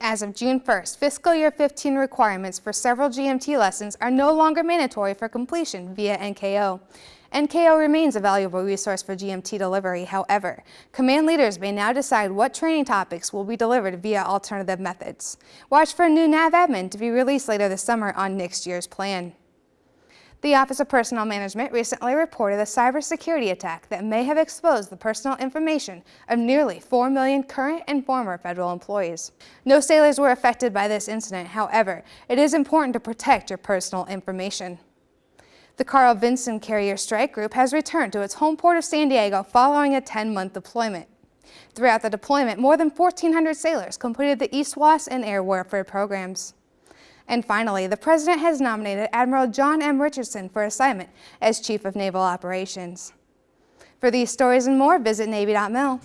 As of June 1st, fiscal year 15 requirements for several GMT lessons are no longer mandatory for completion via NKO. NKO remains a valuable resource for GMT delivery, however, command leaders may now decide what training topics will be delivered via alternative methods. Watch for a new NAVADMIN to be released later this summer on next year's plan. The Office of Personnel Management recently reported a cybersecurity attack that may have exposed the personal information of nearly 4 million current and former federal employees. No sailors were affected by this incident, however, it is important to protect your personal information. The Carl Vinson Carrier Strike Group has returned to its home port of San Diego following a 10-month deployment. Throughout the deployment, more than 1,400 sailors completed the EASTWAS and air warfare programs. And finally, the President has nominated Admiral John M. Richardson for assignment as Chief of Naval Operations. For these stories and more, visit Navy.mil.